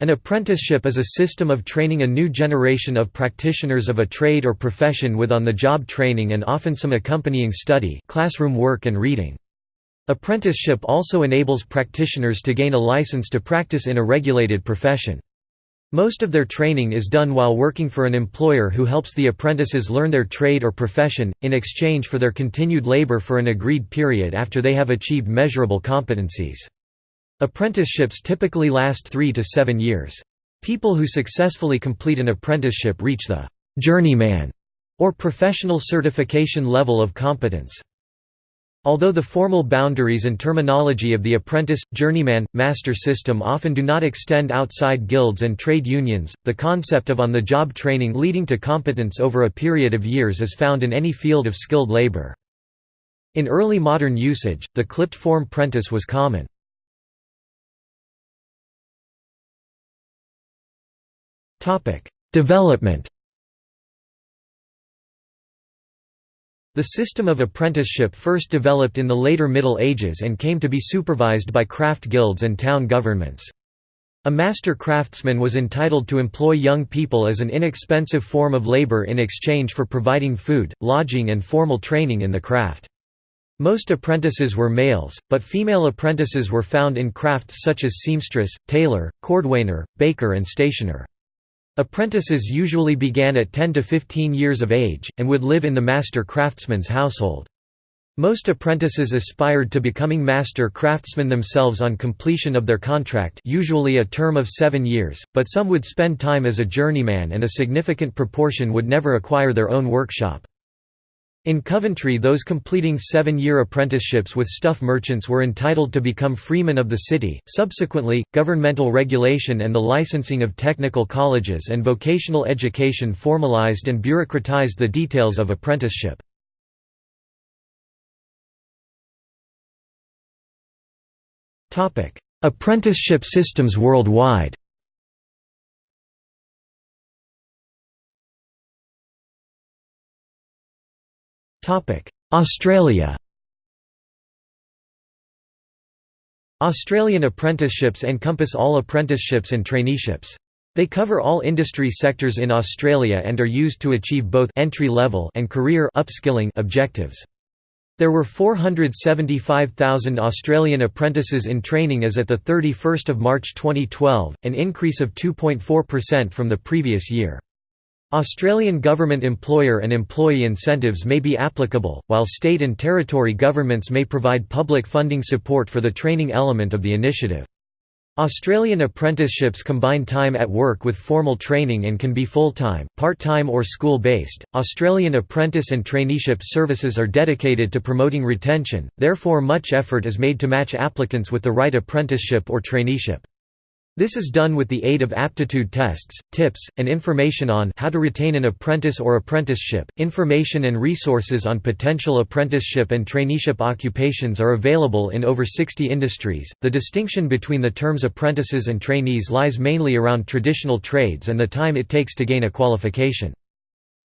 An apprenticeship is a system of training a new generation of practitioners of a trade or profession with on-the-job training and often some accompanying study classroom work and reading. Apprenticeship also enables practitioners to gain a license to practice in a regulated profession. Most of their training is done while working for an employer who helps the apprentices learn their trade or profession, in exchange for their continued labor for an agreed period after they have achieved measurable competencies. Apprenticeships typically last three to seven years. People who successfully complete an apprenticeship reach the «journeyman» or professional certification level of competence. Although the formal boundaries and terminology of the apprentice, journeyman, master system often do not extend outside guilds and trade unions, the concept of on-the-job training leading to competence over a period of years is found in any field of skilled labor. In early modern usage, the clipped form prentice was common. Development The system of apprenticeship first developed in the later Middle Ages and came to be supervised by craft guilds and town governments. A master craftsman was entitled to employ young people as an inexpensive form of labor in exchange for providing food, lodging and formal training in the craft. Most apprentices were males, but female apprentices were found in crafts such as seamstress, tailor, cordwainer, baker and stationer. Apprentices usually began at 10 to 15 years of age, and would live in the master craftsman's household. Most apprentices aspired to becoming master craftsmen themselves on completion of their contract usually a term of seven years, but some would spend time as a journeyman and a significant proportion would never acquire their own workshop. In Coventry those completing seven-year apprenticeships with stuff merchants were entitled to become freemen of the city. Subsequently, governmental regulation and the licensing of technical colleges and vocational education formalized and bureaucratized the details of apprenticeship. Apprenticeship systems worldwide Australia Australian apprenticeships encompass all apprenticeships and traineeships. They cover all industry sectors in Australia and are used to achieve both entry-level and career upskilling objectives. There were 475,000 Australian apprentices in training as at 31 March 2012, an increase of 2.4% from the previous year. Australian government employer and employee incentives may be applicable, while state and territory governments may provide public funding support for the training element of the initiative. Australian apprenticeships combine time at work with formal training and can be full-time, part-time or school-based. Australian apprentice and traineeship services are dedicated to promoting retention, therefore much effort is made to match applicants with the right apprenticeship or traineeship. This is done with the aid of aptitude tests, tips, and information on how to retain an apprentice or apprenticeship. Information and resources on potential apprenticeship and traineeship occupations are available in over 60 industries. The distinction between the terms apprentices and trainees lies mainly around traditional trades and the time it takes to gain a qualification.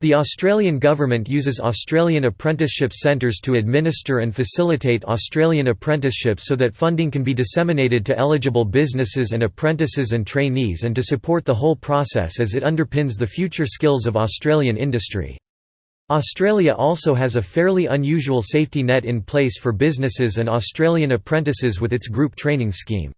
The Australian government uses Australian apprenticeship centres to administer and facilitate Australian apprenticeships so that funding can be disseminated to eligible businesses and apprentices and trainees and to support the whole process as it underpins the future skills of Australian industry. Australia also has a fairly unusual safety net in place for businesses and Australian apprentices with its group training scheme.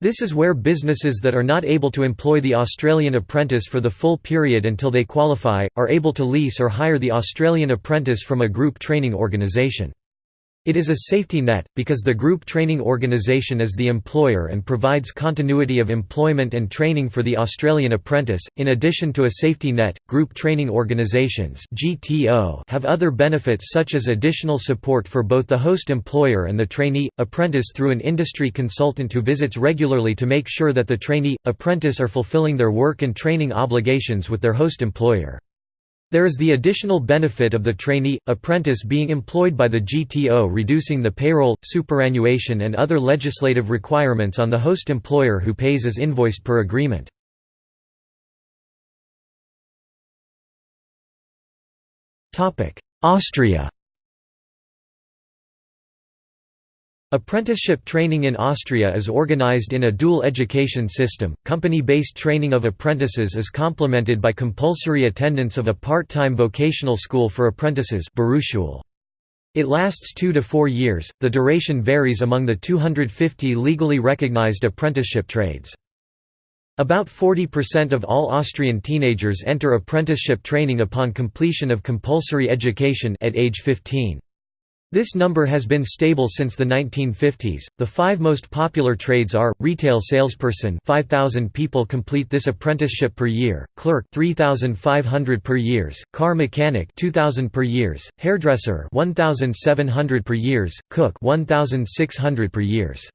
This is where businesses that are not able to employ the Australian apprentice for the full period until they qualify, are able to lease or hire the Australian apprentice from a group training organisation. It is a safety net, because the group training organisation is the employer and provides continuity of employment and training for the Australian apprentice. In addition to a safety net, group training organisations have other benefits such as additional support for both the host employer and the trainee apprentice through an industry consultant who visits regularly to make sure that the trainee apprentice are fulfilling their work and training obligations with their host employer. There is the additional benefit of the trainee, apprentice being employed by the GTO reducing the payroll, superannuation and other legislative requirements on the host employer who pays as invoiced per agreement. Austria Apprenticeship training in Austria is organized in a dual education system. Company-based training of apprentices is complemented by compulsory attendance of a part-time vocational school for apprentices. It lasts 2 to 4 years. The duration varies among the 250 legally recognized apprenticeship trades. About 40% of all Austrian teenagers enter apprenticeship training upon completion of compulsory education at age 15. This number has been stable since the 1950s. The five most popular trades are retail salesperson, 5000 people complete this apprenticeship per year; clerk, 3500 per years; car mechanic, 2000 per years; hairdresser, 1700 per years; cook, 1600 per years.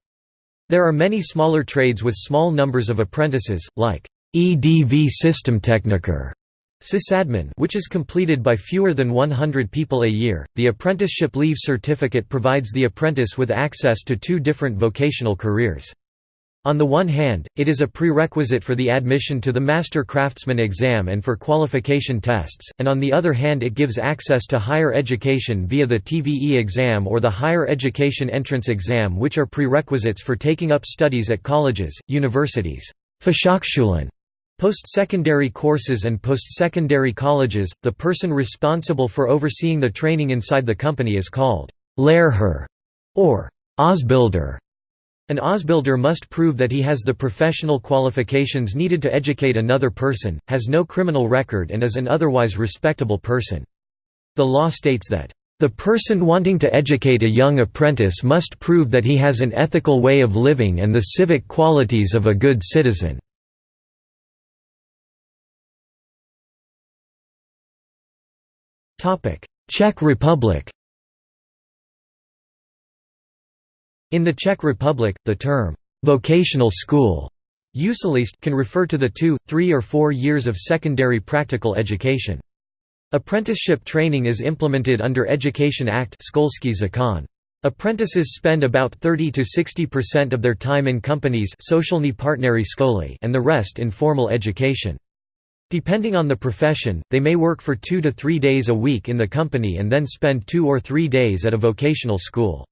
There are many smaller trades with small numbers of apprentices, like EDV Systemtechniker Sysadmin which is completed by fewer than 100 people a year. The apprenticeship leave certificate provides the apprentice with access to two different vocational careers. On the one hand, it is a prerequisite for the admission to the Master Craftsman exam and for qualification tests, and on the other hand it gives access to higher education via the TVE exam or the Higher Education Entrance exam which are prerequisites for taking up studies at colleges, universities. Post-secondary courses and post-secondary colleges, the person responsible for overseeing the training inside the company is called Lehrherr or Ausbilder. An Ausbilder must prove that he has the professional qualifications needed to educate another person, has no criminal record and is an otherwise respectable person. The law states that, "...the person wanting to educate a young apprentice must prove that he has an ethical way of living and the civic qualities of a good citizen." Czech Republic In the Czech Republic, the term, "'vocational school' can refer to the two, three or four years of secondary practical education. Apprenticeship training is implemented under Education Act Apprentices spend about 30 to 60% of their time in companies and the rest in formal education. Depending on the profession, they may work for two to three days a week in the company and then spend two or three days at a vocational school.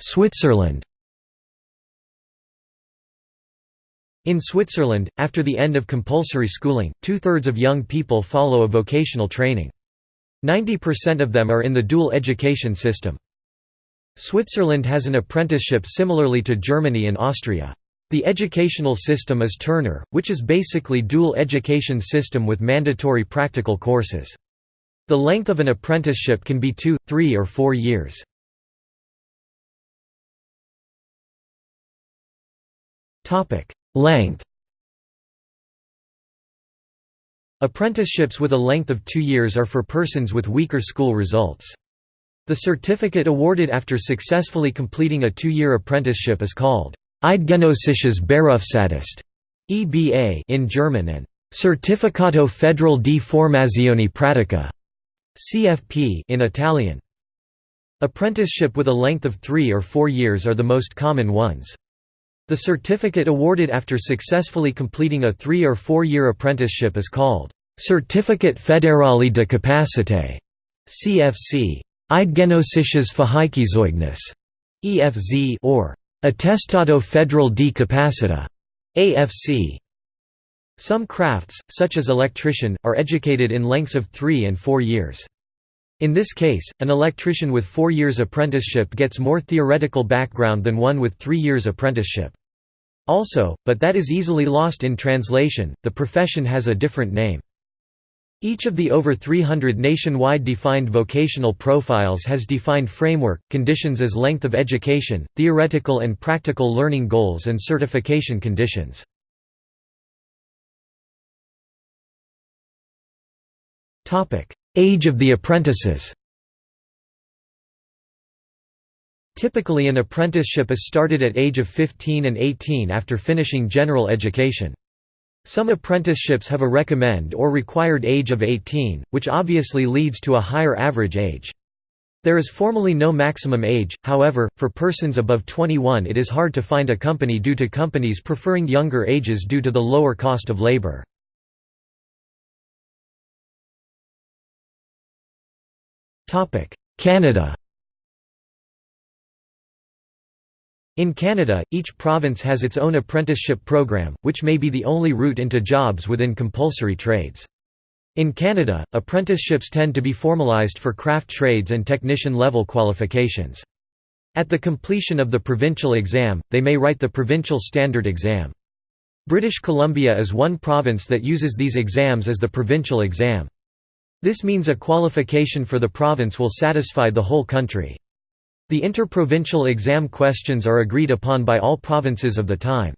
Switzerland In Switzerland, after the end of compulsory schooling, two-thirds of young people follow a vocational training. 90% of them are in the dual education system. Switzerland has an apprenticeship similarly to Germany and Austria. The educational system is ternary, which is basically dual education system with mandatory practical courses. The length of an apprenticeship can be two, three or four years. Length Apprenticeships with a length of two years are for persons with weaker school results. The certificate awarded after successfully completing a two-year apprenticeship is called Eidgenössisches Berufsattest (EBA) in German and Certificato Federal di Formazione Pratica (CFP) in Italian. Apprenticeship with a length of 3 or 4 years are the most common ones. The certificate awarded after successfully completing a 3 or 4 year apprenticeship is called Certificate Federale de Capacité (CFC). Eidgenössisches Fähigkeitszeugnis EFZ or Attestato Federal di Capacità AFC. Some crafts, such as electrician, are educated in lengths of three and four years. In this case, an electrician with four years apprenticeship gets more theoretical background than one with three years apprenticeship. Also, but that is easily lost in translation, the profession has a different name. Each of the over 300 nationwide defined vocational profiles has defined framework, conditions as length of education, theoretical and practical learning goals and certification conditions. Age of the apprentices Typically an apprenticeship is started at age of 15 and 18 after finishing general education. Some apprenticeships have a recommend or required age of 18, which obviously leads to a higher average age. There is formally no maximum age, however, for persons above 21 it is hard to find a company due to companies preferring younger ages due to the lower cost of labor. Canada In Canada, each province has its own apprenticeship program, which may be the only route into jobs within compulsory trades. In Canada, apprenticeships tend to be formalized for craft trades and technician-level qualifications. At the completion of the provincial exam, they may write the provincial standard exam. British Columbia is one province that uses these exams as the provincial exam. This means a qualification for the province will satisfy the whole country. The interprovincial exam questions are agreed upon by all provinces of the time.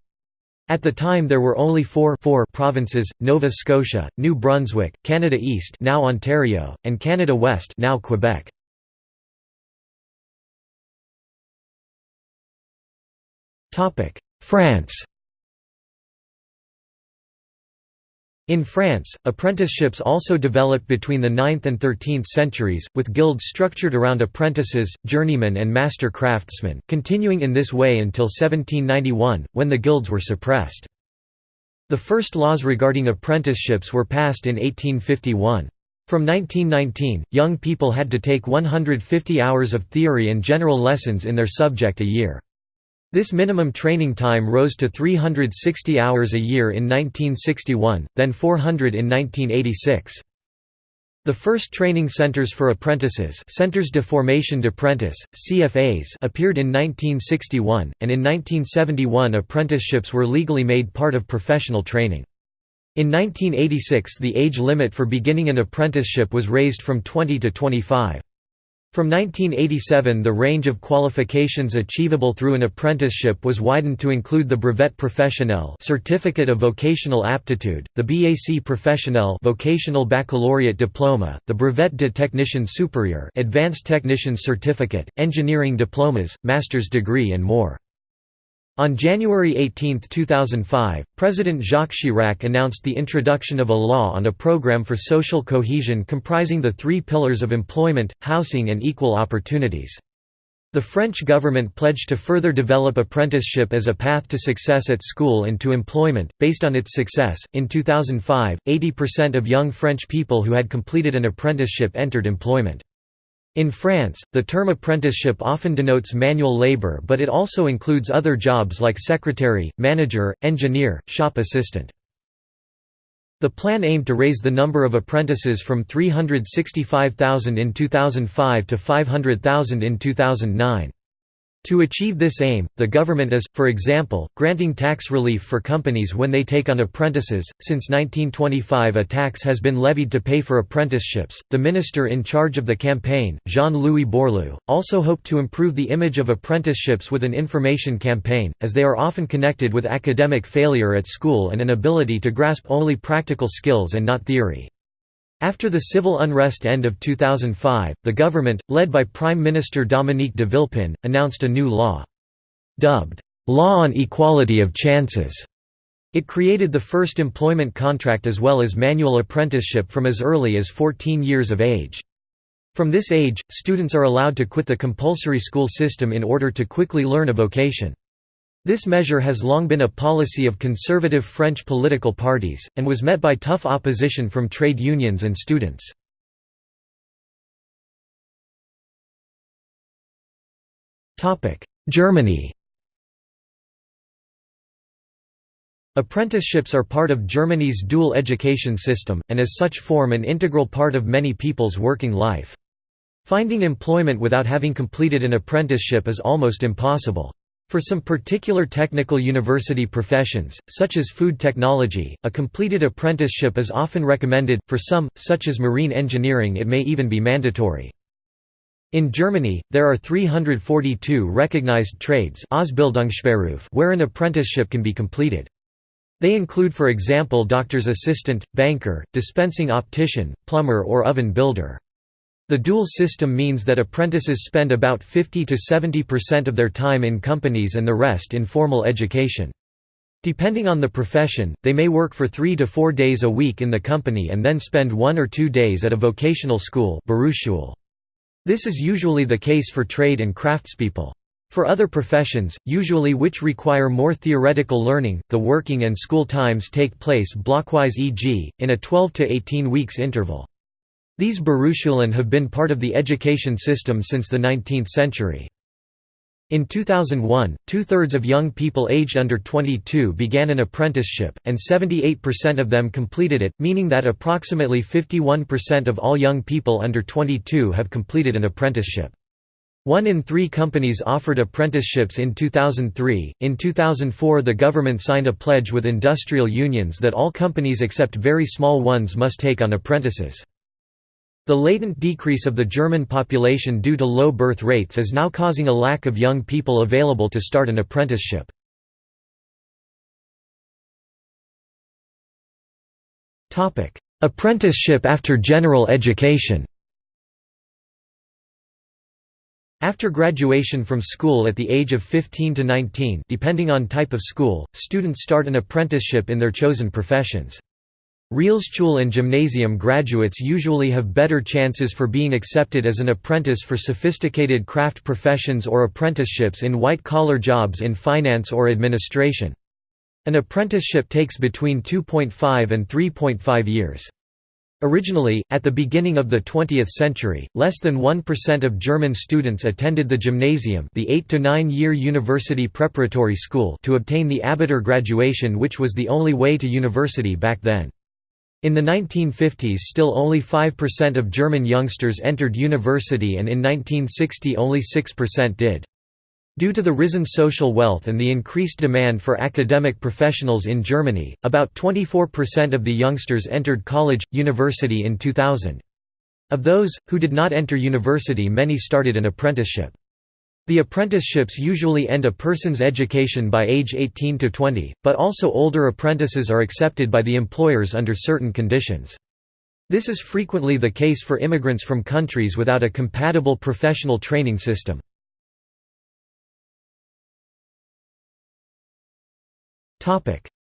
At the time there were only four, four provinces, Nova Scotia, New Brunswick, Canada East now Ontario, and Canada West now Quebec. France In France, apprenticeships also developed between the 9th and 13th centuries, with guilds structured around apprentices, journeymen and master craftsmen, continuing in this way until 1791, when the guilds were suppressed. The first laws regarding apprenticeships were passed in 1851. From 1919, young people had to take 150 hours of theory and general lessons in their subject a year. This minimum training time rose to 360 hours a year in 1961, then 400 in 1986. The first training centers for apprentices Centres de Formation d'Apprentis, CFAs appeared in 1961, and in 1971 apprenticeships were legally made part of professional training. In 1986 the age limit for beginning an apprenticeship was raised from 20 to 25. From 1987 the range of qualifications achievable through an apprenticeship was widened to include the Brevet Professionnel Certificate of Vocational Aptitude, the BAC Professionnel Vocational Baccalaureate Diploma, the Brevet de Technicien Supérieur Advanced Technician Certificate, engineering diplomas, master's degree and more. On January 18, 2005, President Jacques Chirac announced the introduction of a law on a program for social cohesion comprising the three pillars of employment, housing and equal opportunities. The French government pledged to further develop apprenticeship as a path to success at school and to employment. Based on its success, in 2005, 80% of young French people who had completed an apprenticeship entered employment. In France, the term apprenticeship often denotes manual labor but it also includes other jobs like secretary, manager, engineer, shop assistant. The plan aimed to raise the number of apprentices from 365,000 in 2005 to 500,000 in 2009. To achieve this aim, the government is, for example, granting tax relief for companies when they take on apprentices. Since 1925, a tax has been levied to pay for apprenticeships. The minister in charge of the campaign, Jean Louis Borloo, also hoped to improve the image of apprenticeships with an information campaign, as they are often connected with academic failure at school and an ability to grasp only practical skills and not theory. After the civil unrest end of 2005, the government, led by Prime Minister Dominique de Villepin, announced a new law. Dubbed, "'Law on Equality of Chances' It created the first employment contract as well as manual apprenticeship from as early as 14 years of age. From this age, students are allowed to quit the compulsory school system in order to quickly learn a vocation. This measure has long been a policy of conservative French political parties, and was met by tough opposition from trade unions and students. Germany Apprenticeships are part of Germany's dual education system, and as such form an integral part of many people's working life. Finding employment without having completed an apprenticeship is almost impossible. For some particular technical university professions, such as food technology, a completed apprenticeship is often recommended, for some, such as marine engineering it may even be mandatory. In Germany, there are 342 recognized trades where an apprenticeship can be completed. They include for example doctor's assistant, banker, dispensing optician, plumber or oven builder. The dual system means that apprentices spend about 50 to 70% of their time in companies and the rest in formal education. Depending on the profession, they may work for three to four days a week in the company and then spend one or two days at a vocational school This is usually the case for trade and craftspeople. For other professions, usually which require more theoretical learning, the working and school times take place blockwise e.g., in a 12 to 18 weeks interval. These Berufsschulen have been part of the education system since the 19th century. In 2001, two-thirds of young people aged under 22 began an apprenticeship, and 78% of them completed it, meaning that approximately 51% of all young people under 22 have completed an apprenticeship. One in three companies offered apprenticeships in 2003. In 2004, the government signed a pledge with industrial unions that all companies except very small ones must take on apprentices. The latent decrease of the German population due to low birth rates is now causing a lack of young people available to start an apprenticeship. Apprenticeship after general education After graduation from school at the age of 15 to 19 depending on type of school, students start an apprenticeship in their chosen professions. Realschule and gymnasium graduates usually have better chances for being accepted as an apprentice for sophisticated craft professions or apprenticeships in white-collar jobs in finance or administration. An apprenticeship takes between 2.5 and 3.5 years. Originally, at the beginning of the 20th century, less than 1% of German students attended the gymnasium the 8 to 9 year university preparatory school to obtain the Abitur graduation which was the only way to university back then. In the 1950s still only 5% of German youngsters entered university and in 1960 only 6% did. Due to the risen social wealth and the increased demand for academic professionals in Germany, about 24% of the youngsters entered college, university in 2000. Of those, who did not enter university many started an apprenticeship. The apprenticeships usually end a person's education by age 18 to 20, but also older apprentices are accepted by the employers under certain conditions. This is frequently the case for immigrants from countries without a compatible professional training system.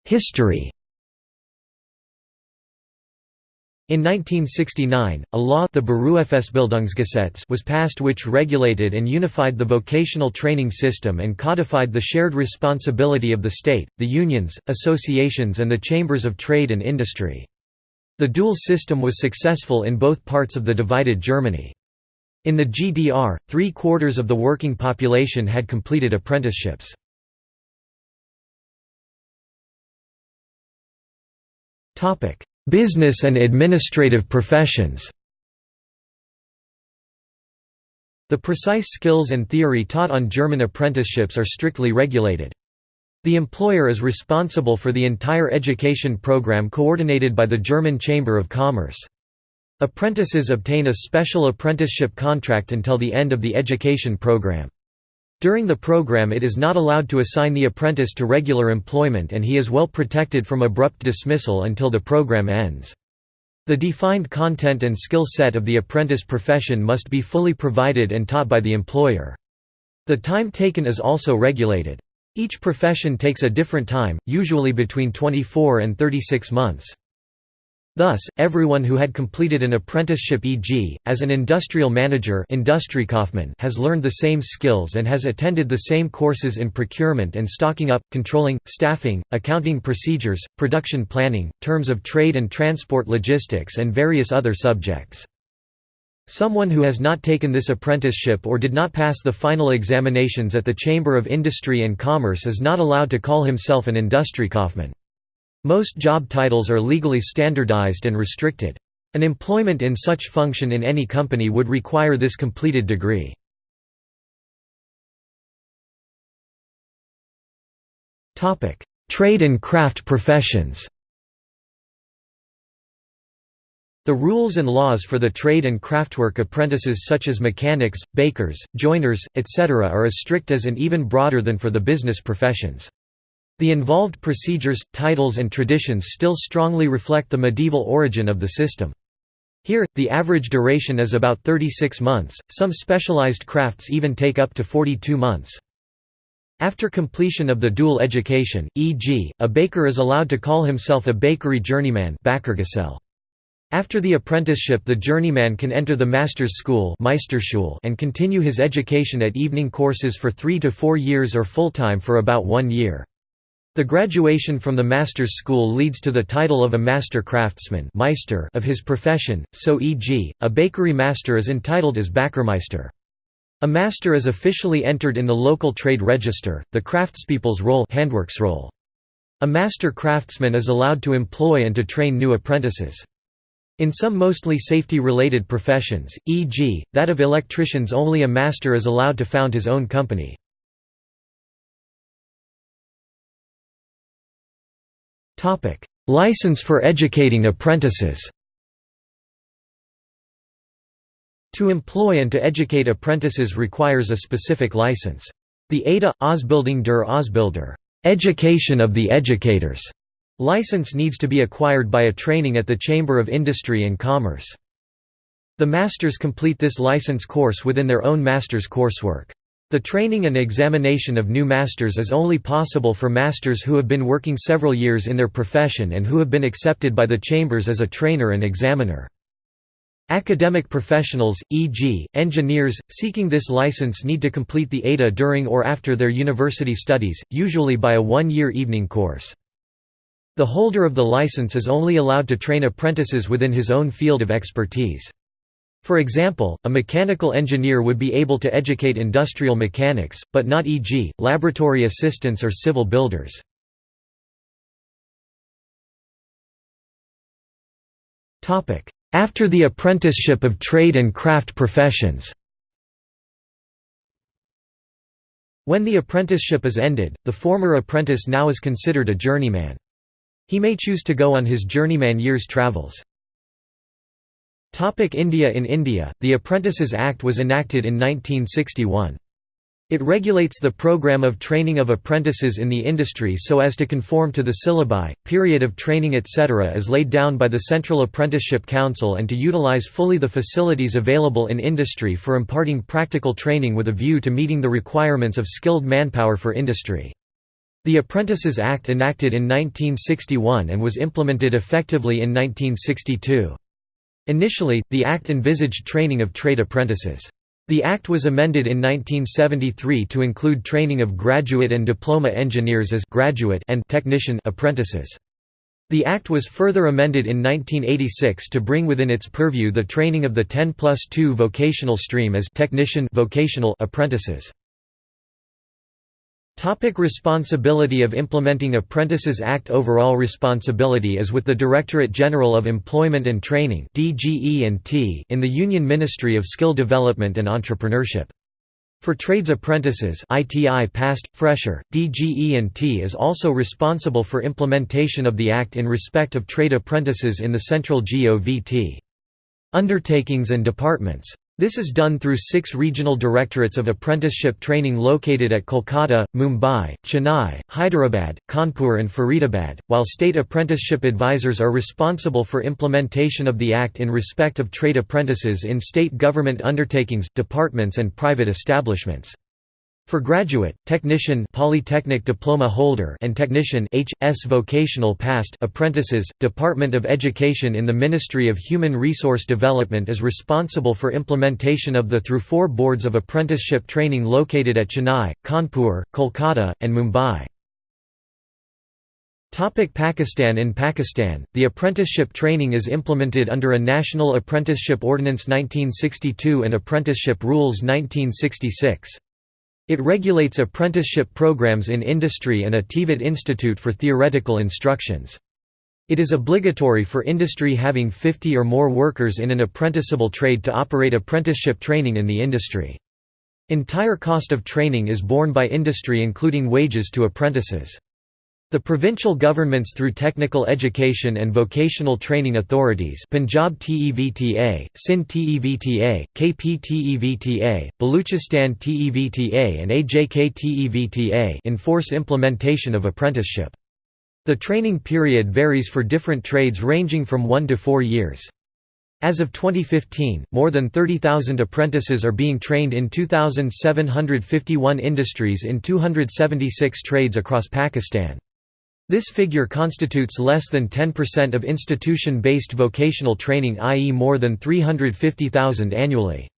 History In 1969, a law the Berufsbildungsgesetz was passed which regulated and unified the vocational training system and codified the shared responsibility of the state, the unions, associations and the chambers of trade and industry. The dual system was successful in both parts of the divided Germany. In the GDR, three-quarters of the working population had completed apprenticeships. Topic: Business and administrative professions The precise skills and theory taught on German apprenticeships are strictly regulated. The employer is responsible for the entire education program coordinated by the German Chamber of Commerce. Apprentices obtain a special apprenticeship contract until the end of the education program. During the program it is not allowed to assign the apprentice to regular employment and he is well protected from abrupt dismissal until the program ends. The defined content and skill set of the apprentice profession must be fully provided and taught by the employer. The time taken is also regulated. Each profession takes a different time, usually between 24 and 36 months. Thus, everyone who had completed an apprenticeship e.g., as an industrial manager has learned the same skills and has attended the same courses in procurement and stocking up, controlling, staffing, accounting procedures, production planning, terms of trade and transport logistics and various other subjects. Someone who has not taken this apprenticeship or did not pass the final examinations at the Chamber of Industry and Commerce is not allowed to call himself an Industriekaufmann. Most job titles are legally standardized and restricted. An employment in such function in any company would require this completed degree. Trade and craft professions The rules and laws for the trade and craftwork apprentices such as mechanics, bakers, joiners, etc. are as strict as and even broader than for the business professions. The involved procedures, titles and traditions still strongly reflect the medieval origin of the system. Here, the average duration is about 36 months, some specialized crafts even take up to 42 months. After completion of the dual education, e.g., a baker is allowed to call himself a bakery journeyman after the apprenticeship the journeyman can enter the master's school and continue his education at evening courses for three to four years or full-time for about one year. The graduation from the master's school leads to the title of a master craftsman Meister of his profession, so e.g., a bakery master is entitled as Bäckermeister. A master is officially entered in the local trade register, the craftspeople's roll Handwerksrolle. A master craftsman is allowed to employ and to train new apprentices. In some mostly safety-related professions, e.g., that of electricians only a master is allowed to found his own company. License for educating apprentices To employ and to educate apprentices requires a specific license. The ADA, Ausbildung der Ausbilder education of the educators", license needs to be acquired by a training at the Chamber of Industry and Commerce. The masters complete this license course within their own master's coursework. The training and examination of new masters is only possible for masters who have been working several years in their profession and who have been accepted by the chambers as a trainer and examiner. Academic professionals, e.g., engineers, seeking this license need to complete the ADA during or after their university studies, usually by a one-year evening course. The holder of the license is only allowed to train apprentices within his own field of expertise. For example, a mechanical engineer would be able to educate industrial mechanics, but not e.g., laboratory assistants or civil builders. After the apprenticeship of trade and craft professions When the apprenticeship is ended, the former apprentice now is considered a journeyman. He may choose to go on his journeyman year's travels. India In India, the Apprentices Act was enacted in 1961. It regulates the program of training of apprentices in the industry so as to conform to the syllabi, period of training etc. as laid down by the Central Apprenticeship Council and to utilize fully the facilities available in industry for imparting practical training with a view to meeting the requirements of skilled manpower for industry. The Apprentices Act enacted in 1961 and was implemented effectively in 1962. Initially, the Act envisaged training of trade apprentices. The Act was amended in 1973 to include training of graduate and diploma engineers as graduate and technician apprentices. The Act was further amended in 1986 to bring within its purview the training of the 10 plus 2 vocational stream as technician vocational apprentices. Topic responsibility of implementing Apprentices Act Overall responsibility is with the Directorate General of Employment and Training in the Union Ministry of Skill Development and Entrepreneurship. For trades apprentices ITI passed, fresher, DGE&T is also responsible for implementation of the Act in respect of trade apprentices in the central GOVT. Undertakings and departments this is done through six regional directorates of apprenticeship training located at Kolkata, Mumbai, Chennai, Hyderabad, Kanpur and Faridabad, while state apprenticeship advisors are responsible for implementation of the Act in respect of trade apprentices in state government undertakings, departments and private establishments. For graduate, technician polytechnic diploma holder and technician H.S. vocational passed apprentices, Department of Education in the Ministry of Human Resource Development is responsible for implementation of the through four boards of apprenticeship training located at Chennai, Kanpur, Kolkata, and Mumbai. Pakistan In Pakistan, the apprenticeship training is implemented under a National Apprenticeship Ordinance 1962 and Apprenticeship Rules 1966. It regulates apprenticeship programs in industry and a TVET Institute for Theoretical Instructions. It is obligatory for industry having 50 or more workers in an apprenticeable trade to operate apprenticeship training in the industry. Entire cost of training is borne by industry including wages to apprentices. The provincial governments through technical education and vocational training authorities Punjab TEVTA, Sindh TEVTA, KP TEVTA, Baluchistan TEVTA and AJK TEVTA enforce implementation of apprenticeship. The training period varies for different trades ranging from 1 to 4 years. As of 2015, more than 30,000 apprentices are being trained in 2,751 industries in 276 trades across Pakistan. This figure constitutes less than 10% of institution-based vocational training i.e. more than 350,000 annually.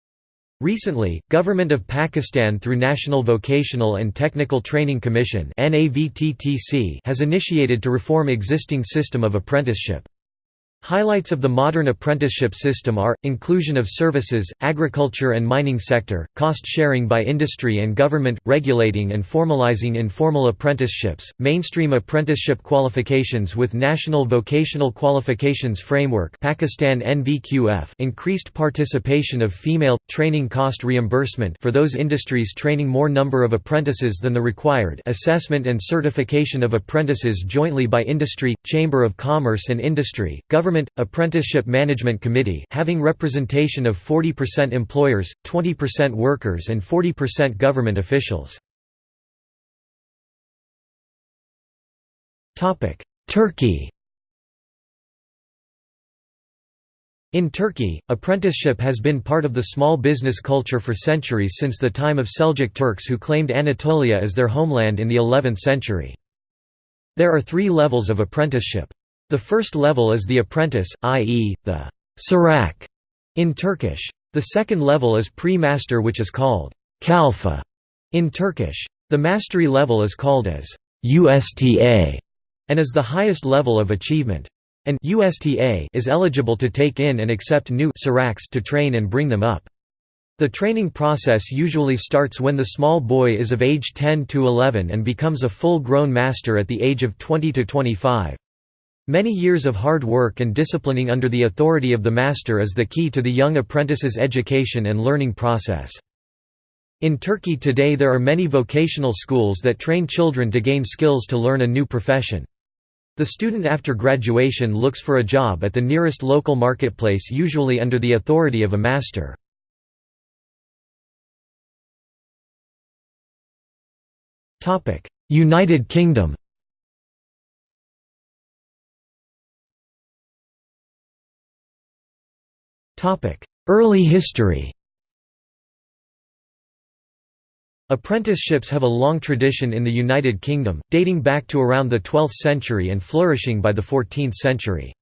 Recently, Government of Pakistan through National Vocational and Technical Training Commission has initiated to reform existing system of apprenticeship. Highlights of the modern apprenticeship system are, inclusion of services, agriculture and mining sector, cost sharing by industry and government, regulating and formalizing informal apprenticeships, mainstream apprenticeship qualifications with National Vocational Qualifications Framework Pakistan NVQF, increased participation of female, training cost reimbursement for those industries training more number of apprentices than the required assessment and certification of apprentices jointly by industry, Chamber of Commerce and Industry, government Government – Apprenticeship Management Committee having representation of 40% employers, 20% workers and 40% government officials. Turkey In Turkey, apprenticeship has been part of the small business culture for centuries since the time of Seljuk Turks who claimed Anatolia as their homeland in the 11th century. There are three levels of apprenticeship. The first level is the apprentice, i.e., the Çırak in Turkish. The second level is pre-master which is called kalfa in Turkish. The mastery level is called as usta and is the highest level of achievement. And usta is eligible to take in and accept new Çıraks to train and bring them up. The training process usually starts when the small boy is of age 10 to 11 and becomes a full-grown master at the age of 20 to 25. Many years of hard work and disciplining under the authority of the master is the key to the young apprentice's education and learning process. In Turkey today there are many vocational schools that train children to gain skills to learn a new profession. The student after graduation looks for a job at the nearest local marketplace usually under the authority of a master. United Kingdom Early history Apprenticeships have a long tradition in the United Kingdom, dating back to around the 12th century and flourishing by the 14th century.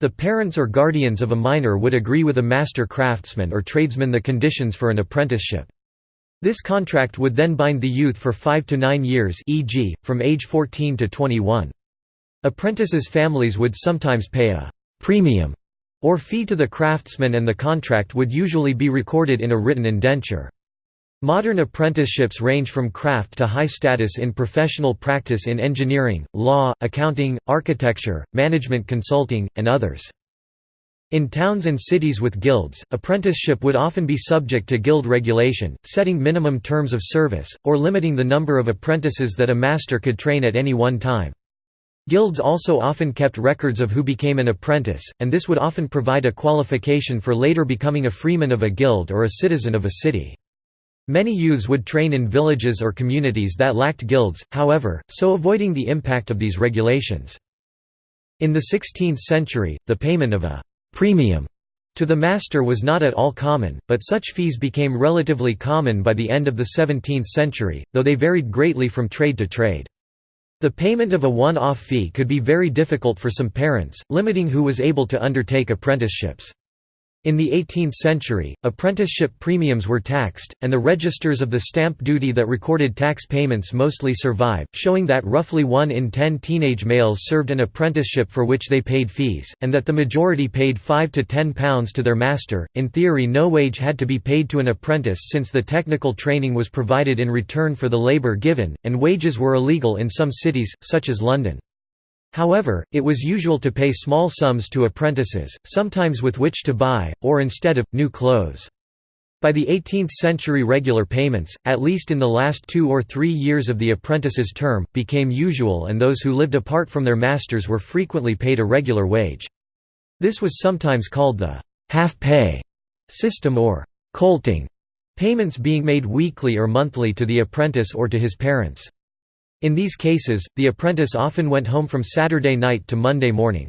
The parents or guardians of a minor would agree with a master craftsman or tradesman the conditions for an apprenticeship. This contract would then bind the youth for five to nine years e.g., from age 14 to 21. Apprentices' families would sometimes pay a «premium» or fee to the craftsman and the contract would usually be recorded in a written indenture. Modern apprenticeships range from craft to high status in professional practice in engineering, law, accounting, architecture, management consulting, and others. In towns and cities with guilds, apprenticeship would often be subject to guild regulation, setting minimum terms of service, or limiting the number of apprentices that a master could train at any one time. Guilds also often kept records of who became an apprentice, and this would often provide a qualification for later becoming a freeman of a guild or a citizen of a city. Many youths would train in villages or communities that lacked guilds, however, so avoiding the impact of these regulations. In the 16th century, the payment of a «premium» to the master was not at all common, but such fees became relatively common by the end of the 17th century, though they varied greatly from trade to trade. The payment of a one-off fee could be very difficult for some parents, limiting who was able to undertake apprenticeships. In the 18th century, apprenticeship premiums were taxed, and the registers of the stamp duty that recorded tax payments mostly survive, showing that roughly 1 in 10 teenage males served an apprenticeship for which they paid fees, and that the majority paid 5 to 10 pounds to their master. In theory, no wage had to be paid to an apprentice since the technical training was provided in return for the labour given, and wages were illegal in some cities, such as London. However, it was usual to pay small sums to apprentices, sometimes with which to buy, or instead of, new clothes. By the 18th century regular payments, at least in the last two or three years of the apprentice's term, became usual and those who lived apart from their masters were frequently paid a regular wage. This was sometimes called the «half-pay» system or «colting», payments being made weekly or monthly to the apprentice or to his parents. In these cases, the apprentice often went home from Saturday night to Monday morning.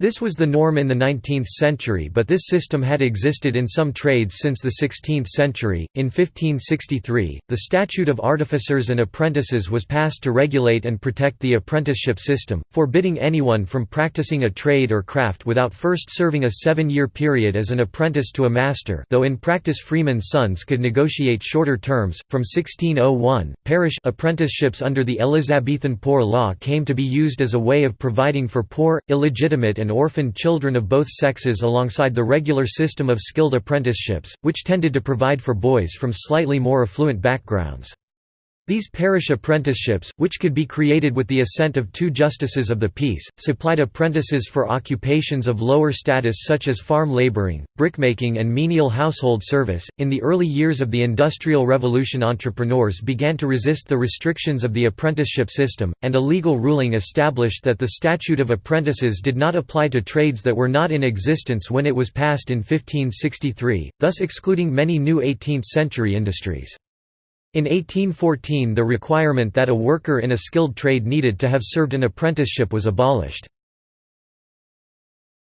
This was the norm in the 19th century, but this system had existed in some trades since the 16th century. In 1563, the Statute of Artificers and Apprentices was passed to regulate and protect the apprenticeship system, forbidding anyone from practicing a trade or craft without first serving a seven year period as an apprentice to a master, though in practice freemen's sons could negotiate shorter terms. From 1601, parish apprenticeships under the Elizabethan Poor Law came to be used as a way of providing for poor, illegitimate, and orphaned children of both sexes alongside the regular system of skilled apprenticeships, which tended to provide for boys from slightly more affluent backgrounds. These parish apprenticeships, which could be created with the assent of two justices of the peace, supplied apprentices for occupations of lower status such as farm laboring, brickmaking, and menial household service. In the early years of the Industrial Revolution, entrepreneurs began to resist the restrictions of the apprenticeship system, and a legal ruling established that the Statute of Apprentices did not apply to trades that were not in existence when it was passed in 1563, thus excluding many new 18th century industries. In 1814 the requirement that a worker in a skilled trade needed to have served an apprenticeship was abolished.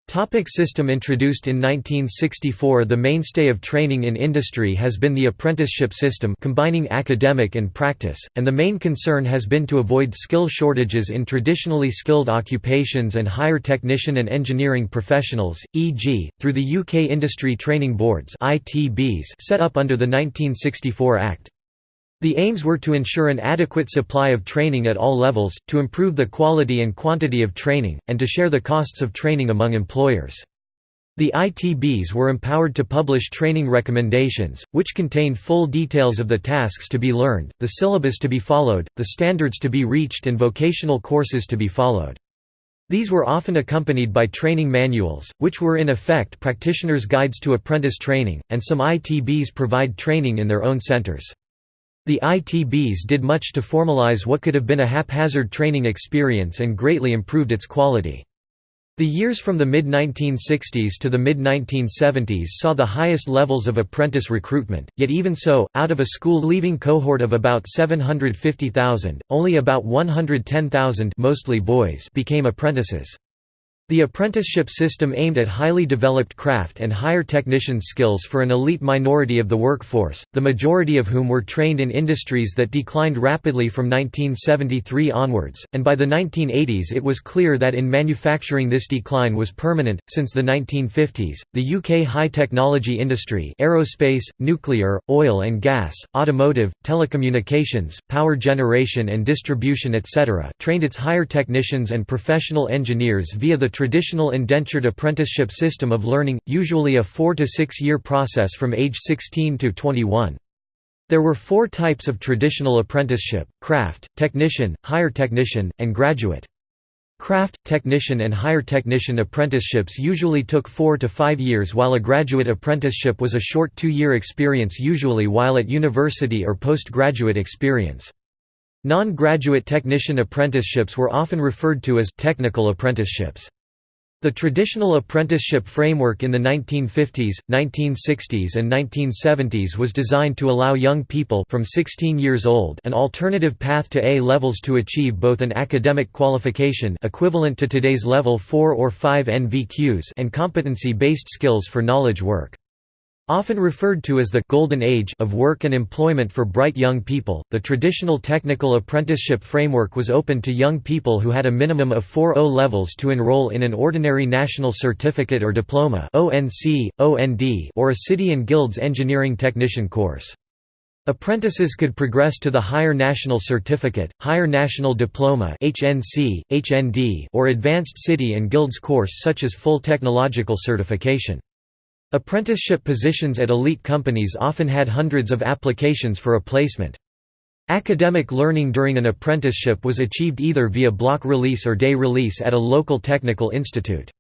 Topic system Introduced in 1964 The mainstay of training in industry has been the apprenticeship system combining academic and practice, and the main concern has been to avoid skill shortages in traditionally skilled occupations and higher technician and engineering professionals, e.g., through the UK Industry Training Boards set up under the 1964 Act. The aims were to ensure an adequate supply of training at all levels, to improve the quality and quantity of training, and to share the costs of training among employers. The ITBs were empowered to publish training recommendations, which contained full details of the tasks to be learned, the syllabus to be followed, the standards to be reached and vocational courses to be followed. These were often accompanied by training manuals, which were in effect practitioners' guides to apprentice training, and some ITBs provide training in their own centers. The ITBs did much to formalize what could have been a haphazard training experience and greatly improved its quality. The years from the mid-1960s to the mid-1970s saw the highest levels of apprentice recruitment, yet even so, out of a school-leaving cohort of about 750,000, only about 110,000 mostly boys became apprentices. The apprenticeship system aimed at highly developed craft and higher technician skills for an elite minority of the workforce, the majority of whom were trained in industries that declined rapidly from 1973 onwards, and by the 1980s it was clear that in manufacturing this decline was permanent. Since the 1950s, the UK high technology industry aerospace, nuclear, oil and gas, automotive, telecommunications, power generation and distribution etc. trained its higher technicians and professional engineers via the traditional indentured apprenticeship system of learning, usually a four to six year process from age 16 to 21. There were four types of traditional apprenticeship, craft, technician, higher technician, and graduate. Craft, technician and higher technician apprenticeships usually took four to five years while a graduate apprenticeship was a short two-year experience usually while at university or postgraduate experience. Non-graduate technician apprenticeships were often referred to as technical apprenticeships. The traditional apprenticeship framework in the 1950s, 1960s and 1970s was designed to allow young people from 16 years old an alternative path to A levels to achieve both an academic qualification equivalent to today's level 4 or 5 NVQs and competency-based skills for knowledge work. Often referred to as the «golden age» of work and employment for bright young people, the traditional technical apprenticeship framework was open to young people who had a minimum of 4 O levels to enroll in an ordinary national certificate or diploma or a city and guilds engineering technician course. Apprentices could progress to the Higher National Certificate, Higher National Diploma HNC, HND, or Advanced City and Guilds course such as full technological certification. Apprenticeship positions at elite companies often had hundreds of applications for a placement. Academic learning during an apprenticeship was achieved either via block release or day release at a local technical institute.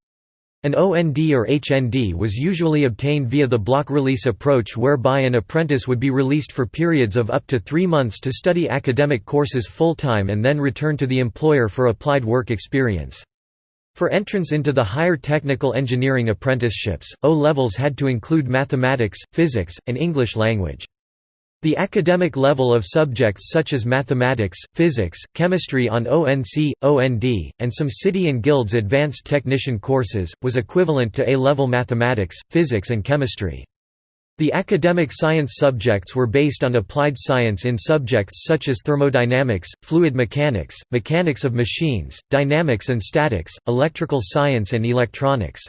An OND or HND was usually obtained via the block release approach whereby an apprentice would be released for periods of up to three months to study academic courses full-time and then return to the employer for applied work experience. For entrance into the higher technical engineering apprenticeships, O-levels had to include mathematics, physics, and English language. The academic level of subjects such as mathematics, physics, chemistry on ONC, OND, and some city and guilds advanced technician courses, was equivalent to A-level mathematics, physics and chemistry. The academic science subjects were based on applied science in subjects such as thermodynamics, fluid mechanics, mechanics of machines, dynamics and statics, electrical science and electronics.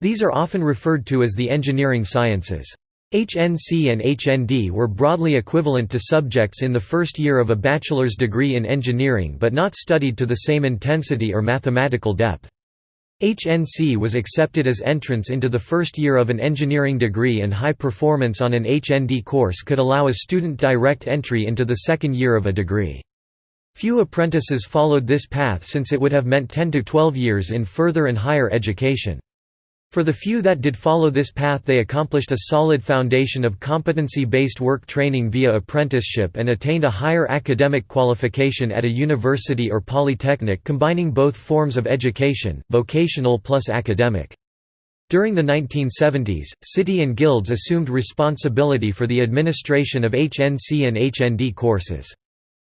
These are often referred to as the engineering sciences. HNC and HND were broadly equivalent to subjects in the first year of a bachelor's degree in engineering but not studied to the same intensity or mathematical depth. HNC was accepted as entrance into the first year of an engineering degree and high performance on an HND course could allow a student direct entry into the second year of a degree. Few apprentices followed this path since it would have meant 10 to 12 years in further and higher education. For the few that did follow this path they accomplished a solid foundation of competency-based work training via apprenticeship and attained a higher academic qualification at a university or polytechnic combining both forms of education, vocational plus academic. During the 1970s, city and guilds assumed responsibility for the administration of HNC and HND courses.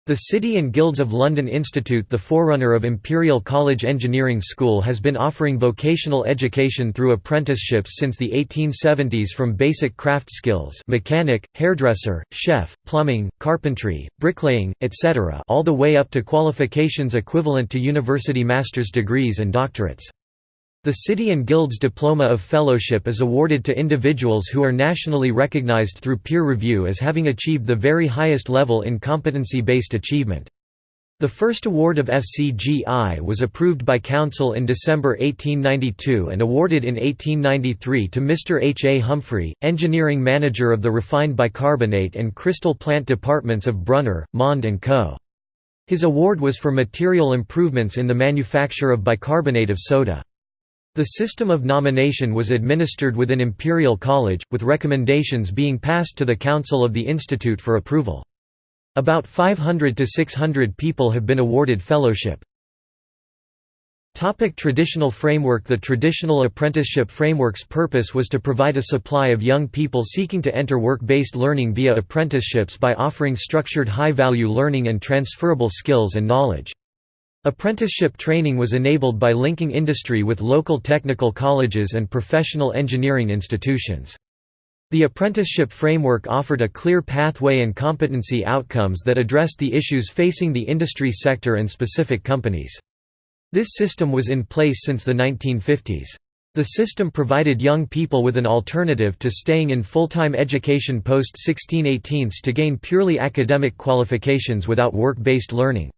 The City and Guilds of London Institute the forerunner of Imperial College Engineering School has been offering vocational education through apprenticeships since the 1870s from basic craft skills mechanic, hairdresser, chef, plumbing, carpentry, bricklaying, etc. all the way up to qualifications equivalent to university master's degrees and doctorates. The City and Guilds Diploma of Fellowship is awarded to individuals who are nationally recognized through peer review as having achieved the very highest level in competency-based achievement. The first award of FCGI was approved by Council in December 1892 and awarded in 1893 to Mr. H. A. Humphrey, engineering manager of the refined bicarbonate and crystal plant departments of Brunner, Mond & Co. His award was for material improvements in the manufacture of bicarbonate of soda. The system of nomination was administered within Imperial College, with recommendations being passed to the Council of the Institute for approval. About 500 to 600 people have been awarded fellowship. Topic traditional framework The traditional apprenticeship framework's purpose was to provide a supply of young people seeking to enter work-based learning via apprenticeships by offering structured high-value learning and transferable skills and knowledge. Apprenticeship training was enabled by linking industry with local technical colleges and professional engineering institutions. The apprenticeship framework offered a clear pathway and competency outcomes that addressed the issues facing the industry sector and specific companies. This system was in place since the 1950s. The system provided young people with an alternative to staying in full-time education post-1618 to gain purely academic qualifications without work-based learning.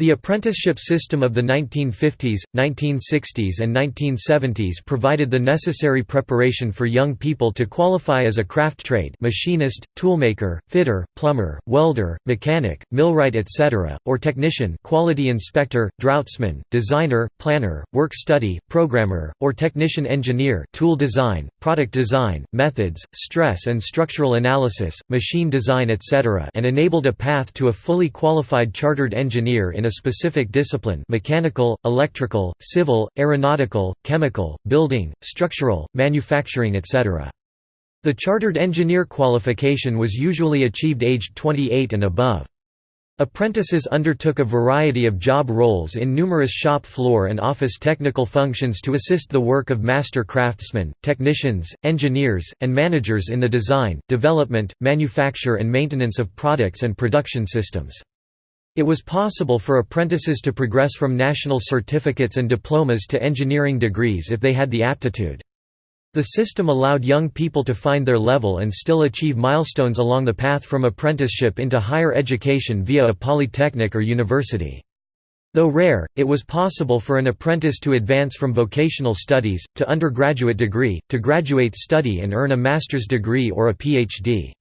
The apprenticeship system of the 1950s, 1960s and 1970s provided the necessary preparation for young people to qualify as a craft trade machinist, toolmaker, fitter, plumber, welder, mechanic, millwright etc., or technician quality inspector, draughtsman, designer, planner, work study, programmer, or technician engineer tool design, product design, methods, stress and structural analysis, machine design etc. and enabled a path to a fully qualified chartered engineer in a specific discipline mechanical, electrical, civil, aeronautical, chemical, building, structural, manufacturing etc. The chartered engineer qualification was usually achieved aged 28 and above. Apprentices undertook a variety of job roles in numerous shop floor and office technical functions to assist the work of master craftsmen, technicians, engineers, and managers in the design, development, manufacture and maintenance of products and production systems. It was possible for apprentices to progress from national certificates and diplomas to engineering degrees if they had the aptitude. The system allowed young people to find their level and still achieve milestones along the path from apprenticeship into higher education via a polytechnic or university. Though rare, it was possible for an apprentice to advance from vocational studies, to undergraduate degree, to graduate study and earn a master's degree or a PhD.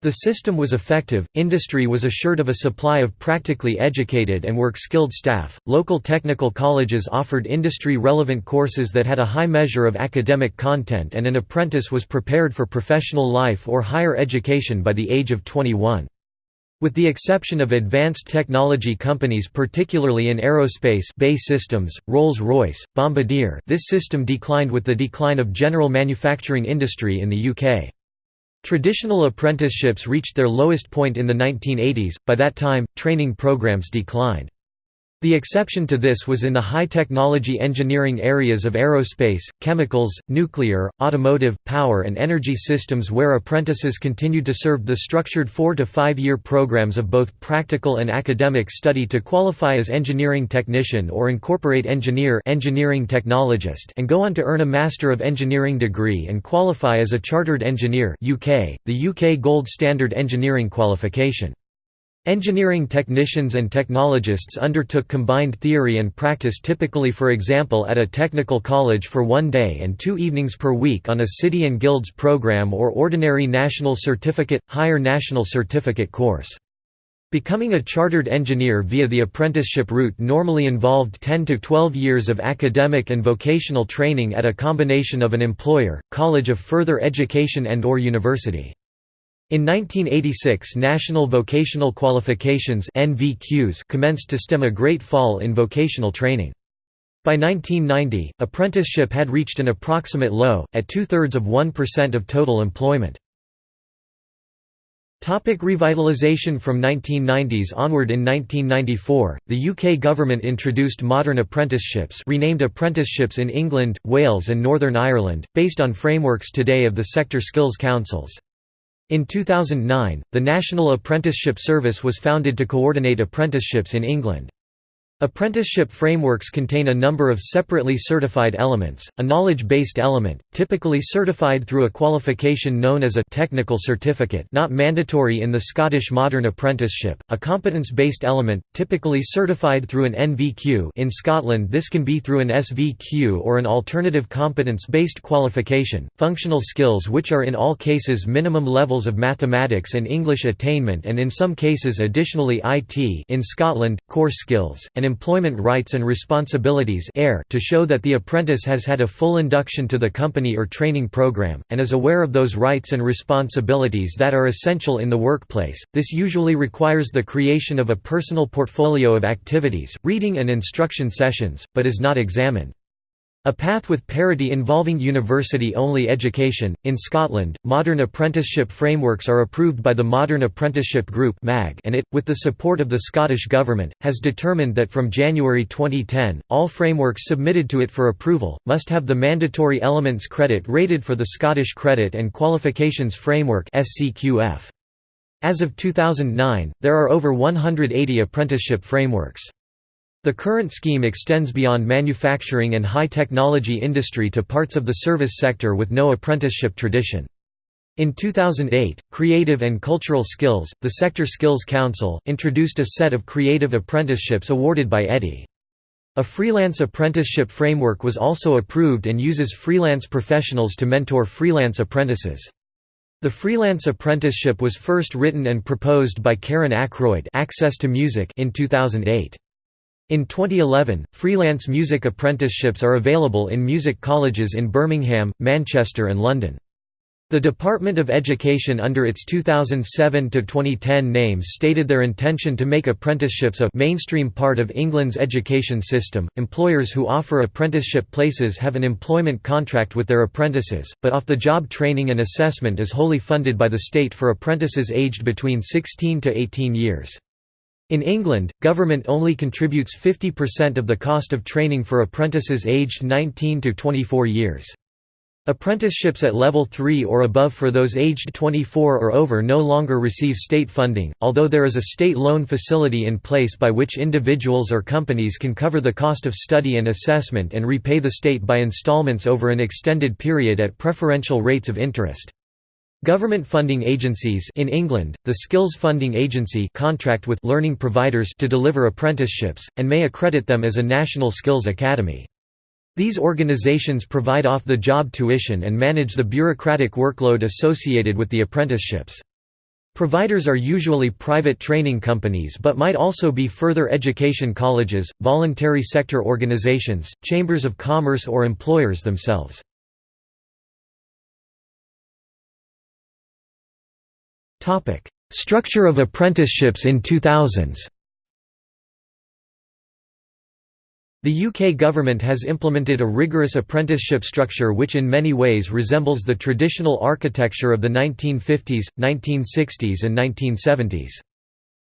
The system was effective, industry was assured of a supply of practically educated and work-skilled staff, local technical colleges offered industry-relevant courses that had a high measure of academic content and an apprentice was prepared for professional life or higher education by the age of 21. With the exception of advanced technology companies particularly in aerospace BAE Systems, Rolls-Royce, Bombardier this system declined with the decline of general manufacturing industry in the UK. Traditional apprenticeships reached their lowest point in the 1980s, by that time, training programs declined. The exception to this was in the high-technology engineering areas of aerospace, chemicals, nuclear, automotive, power and energy systems where apprentices continued to serve the structured four- to five-year programs of both practical and academic study to qualify as engineering technician or incorporate engineer engineering technologist and go on to earn a Master of Engineering degree and qualify as a Chartered Engineer UK, the UK Gold Standard Engineering qualification. Engineering technicians and technologists undertook combined theory and practice typically for example at a technical college for one day and two evenings per week on a City and Guilds program or ordinary National Certificate, Higher National Certificate course. Becoming a chartered engineer via the apprenticeship route normally involved 10 to 12 years of academic and vocational training at a combination of an employer, college of further education and or university. In 1986 National Vocational Qualifications commenced to stem a great fall in vocational training. By 1990, apprenticeship had reached an approximate low, at two-thirds of 1% of total employment. Topic revitalisation From 1990s onward in 1994, the UK government introduced modern apprenticeships renamed apprenticeships in England, Wales and Northern Ireland, based on frameworks today of the sector skills councils. In 2009, the National Apprenticeship Service was founded to coordinate apprenticeships in England. Apprenticeship frameworks contain a number of separately certified elements, a knowledge-based element, typically certified through a qualification known as a technical certificate not mandatory in the Scottish modern apprenticeship, a competence-based element, typically certified through an NVQ in Scotland this can be through an SVQ or an alternative competence-based qualification, functional skills which are in all cases minimum levels of mathematics and English attainment and in some cases additionally IT in Scotland, core skills, and employment rights and responsibilities to show that the apprentice has had a full induction to the company or training program, and is aware of those rights and responsibilities that are essential in the workplace. This usually requires the creation of a personal portfolio of activities, reading and instruction sessions, but is not examined. A path with parity involving university-only education. In Scotland, modern apprenticeship frameworks are approved by the Modern Apprenticeship Group and it, with the support of the Scottish Government, has determined that from January 2010, all frameworks submitted to it for approval, must have the mandatory elements credit rated for the Scottish Credit and Qualifications Framework As of 2009, there are over 180 apprenticeship frameworks. The current scheme extends beyond manufacturing and high-technology industry to parts of the service sector with no apprenticeship tradition. In 2008, Creative and Cultural Skills, the Sector Skills Council, introduced a set of creative apprenticeships awarded by EDI. A freelance apprenticeship framework was also approved and uses freelance professionals to mentor freelance apprentices. The freelance apprenticeship was first written and proposed by Karen Ackroyd Access to Music in 2008. In 2011, freelance music apprenticeships are available in music colleges in Birmingham, Manchester and London. The Department of Education under its 2007–2010 names stated their intention to make apprenticeships a mainstream part of England's education system. Employers who offer apprenticeship places have an employment contract with their apprentices, but off-the-job training and assessment is wholly funded by the state for apprentices aged between 16 to 18 years. In England, government only contributes 50% of the cost of training for apprentices aged 19 to 24 years. Apprenticeships at level 3 or above for those aged 24 or over no longer receive state funding, although there is a state loan facility in place by which individuals or companies can cover the cost of study and assessment and repay the state by installments over an extended period at preferential rates of interest. Government funding agencies in England, the Skills Funding Agency contract with learning providers to deliver apprenticeships, and may accredit them as a national skills academy. These organizations provide off-the-job tuition and manage the bureaucratic workload associated with the apprenticeships. Providers are usually private training companies but might also be further education colleges, voluntary sector organizations, chambers of commerce or employers themselves. Structure of apprenticeships in 2000s The UK government has implemented a rigorous apprenticeship structure which in many ways resembles the traditional architecture of the 1950s, 1960s and 1970s.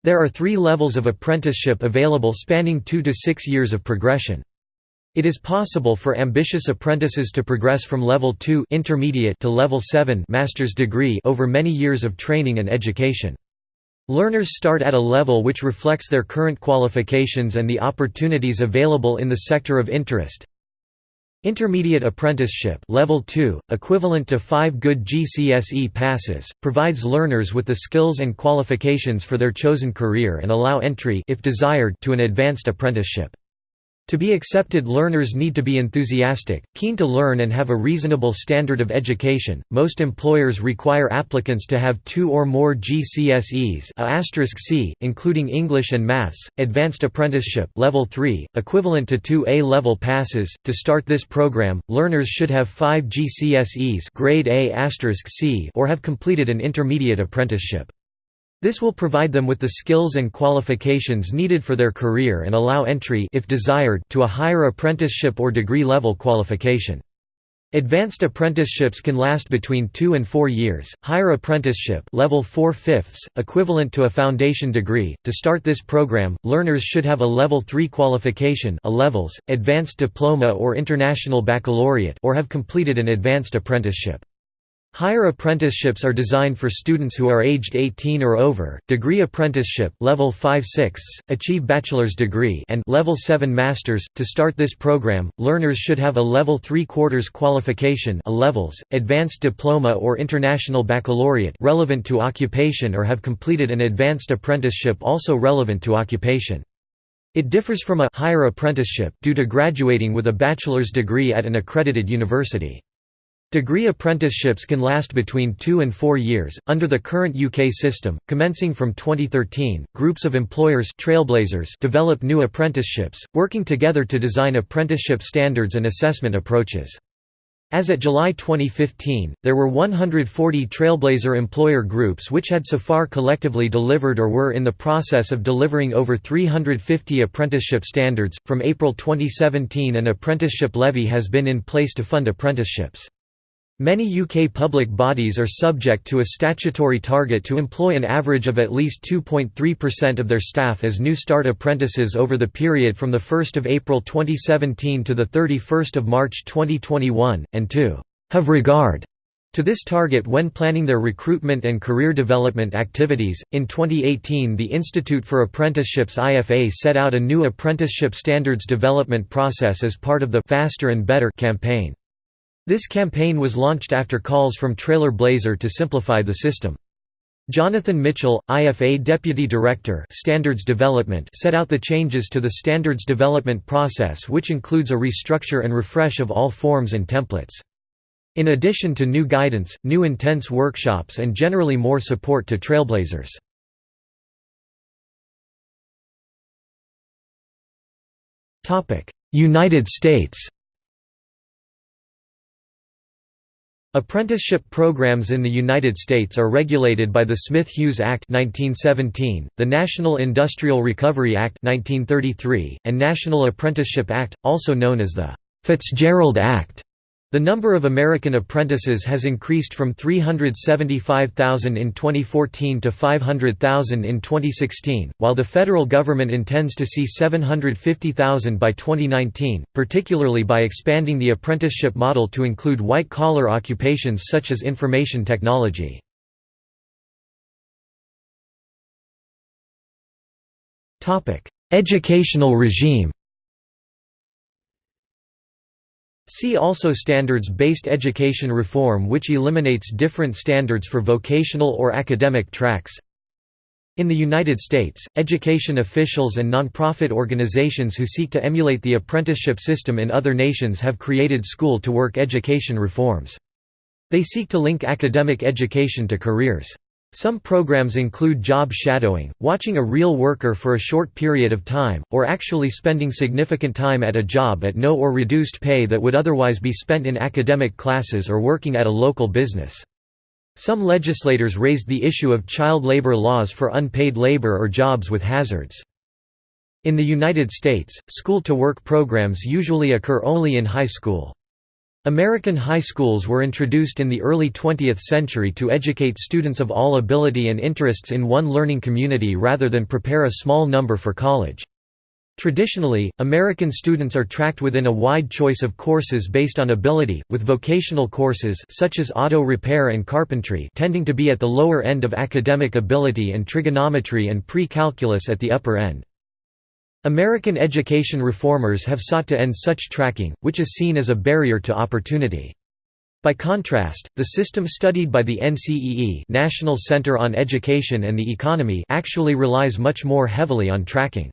There are three levels of apprenticeship available spanning two to six years of progression. It is possible for ambitious apprentices to progress from level 2 intermediate to level 7 master's degree over many years of training and education. Learners start at a level which reflects their current qualifications and the opportunities available in the sector of interest. Intermediate Apprenticeship level 2, equivalent to 5 good GCSE passes, provides learners with the skills and qualifications for their chosen career and allow entry if desired to an advanced apprenticeship. To be accepted learners need to be enthusiastic, keen to learn and have a reasonable standard of education. Most employers require applicants to have two or more GCSEs including English and Maths, Advanced Apprenticeship level 3, equivalent to 2 A-level passes. To start this program, learners should have 5 GCSEs grade A C or have completed an intermediate apprenticeship. This will provide them with the skills and qualifications needed for their career and allow entry if desired to a higher apprenticeship or degree level qualification. Advanced apprenticeships can last between 2 and 4 years. Higher apprenticeship level 4 fifths, equivalent to a foundation degree. To start this program, learners should have a level 3 qualification, a levels, advanced diploma or international baccalaureate or have completed an advanced apprenticeship. Higher apprenticeships are designed for students who are aged 18 or over. Degree apprenticeship level 5/6 achieve bachelor's degree and level 7 masters. To start this program, learners should have a level 3 quarters qualification, a levels, advanced diploma or international baccalaureate relevant to occupation or have completed an advanced apprenticeship also relevant to occupation. It differs from a higher apprenticeship due to graduating with a bachelor's degree at an accredited university. Degree apprenticeships can last between two and four years. Under the current UK system, commencing from 2013, groups of employers trailblazers develop new apprenticeships, working together to design apprenticeship standards and assessment approaches. As at July 2015, there were 140 Trailblazer employer groups which had so far collectively delivered or were in the process of delivering over 350 apprenticeship standards. From April 2017, an apprenticeship levy has been in place to fund apprenticeships. Many UK public bodies are subject to a statutory target to employ an average of at least 2.3% of their staff as New Start apprentices over the period from 1 April 2017 to 31 March 2021, and to «have regard» to this target when planning their recruitment and career development activities. In 2018, the Institute for Apprenticeships IFA set out a new apprenticeship standards development process as part of the Faster and Better campaign. This campaign was launched after calls from Trailblazer to simplify the system. Jonathan Mitchell, IFA Deputy Director Standards Development set out the changes to the standards development process which includes a restructure and refresh of all forms and templates. In addition to new guidance, new intense workshops and generally more support to trailblazers. United States Apprenticeship programs in the United States are regulated by the Smith-Hughes Act 1917, the National Industrial Recovery Act 1933, and National Apprenticeship Act, also known as the Fitzgerald Act. The number of American apprentices has increased from 375,000 in 2014 to 500,000 in 2016, while the federal government intends to see 750,000 by 2019, particularly by expanding the apprenticeship model to include white-collar occupations such as information technology. Educational regime See also Standards-based education reform which eliminates different standards for vocational or academic tracks In the United States, education officials and nonprofit organizations who seek to emulate the apprenticeship system in other nations have created school-to-work education reforms. They seek to link academic education to careers. Some programs include job shadowing, watching a real worker for a short period of time, or actually spending significant time at a job at no or reduced pay that would otherwise be spent in academic classes or working at a local business. Some legislators raised the issue of child labor laws for unpaid labor or jobs with hazards. In the United States, school-to-work programs usually occur only in high school. American high schools were introduced in the early 20th century to educate students of all ability and interests in one learning community rather than prepare a small number for college. Traditionally, American students are tracked within a wide choice of courses based on ability, with vocational courses such as auto repair and carpentry tending to be at the lower end of academic ability and trigonometry and pre-calculus at the upper end. American education reformers have sought to end such tracking, which is seen as a barrier to opportunity. By contrast, the system studied by the NCEE National Center on Education and the Economy actually relies much more heavily on tracking.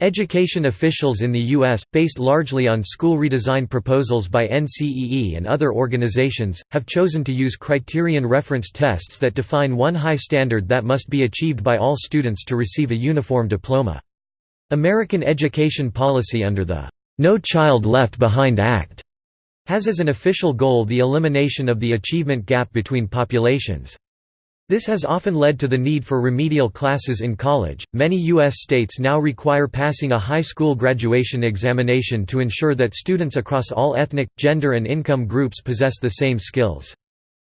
Education officials in the U.S., based largely on school redesign proposals by NCEE and other organizations, have chosen to use criterion reference tests that define one high standard that must be achieved by all students to receive a uniform diploma. American education policy under the No Child Left Behind Act has as an official goal the elimination of the achievement gap between populations. This has often led to the need for remedial classes in college. Many U.S. states now require passing a high school graduation examination to ensure that students across all ethnic, gender, and income groups possess the same skills.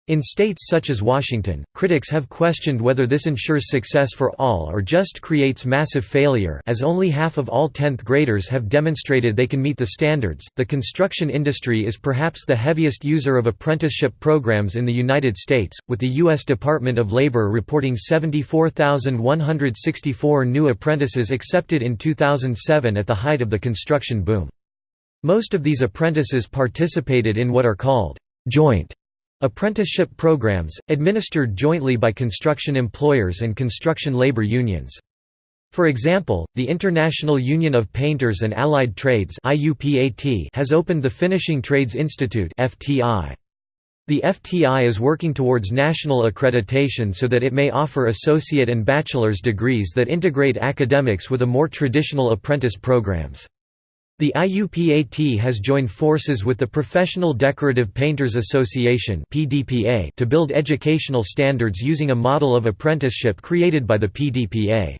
In states such as Washington, critics have questioned whether this ensures success for all or just creates massive failure, as only half of all 10th graders have demonstrated they can meet the standards. The construction industry is perhaps the heaviest user of apprenticeship programs in the United States, with the U.S. Department of Labor reporting 74,164 new apprentices accepted in 2007 at the height of the construction boom. Most of these apprentices participated in what are called joint Apprenticeship programs, administered jointly by construction employers and construction labor unions. For example, the International Union of Painters and Allied Trades has opened the Finishing Trades Institute The FTI is working towards national accreditation so that it may offer associate and bachelor's degrees that integrate academics with a more traditional apprentice programs. The IUPAT has joined forces with the Professional Decorative Painters Association to build educational standards using a model of apprenticeship created by the PDPA.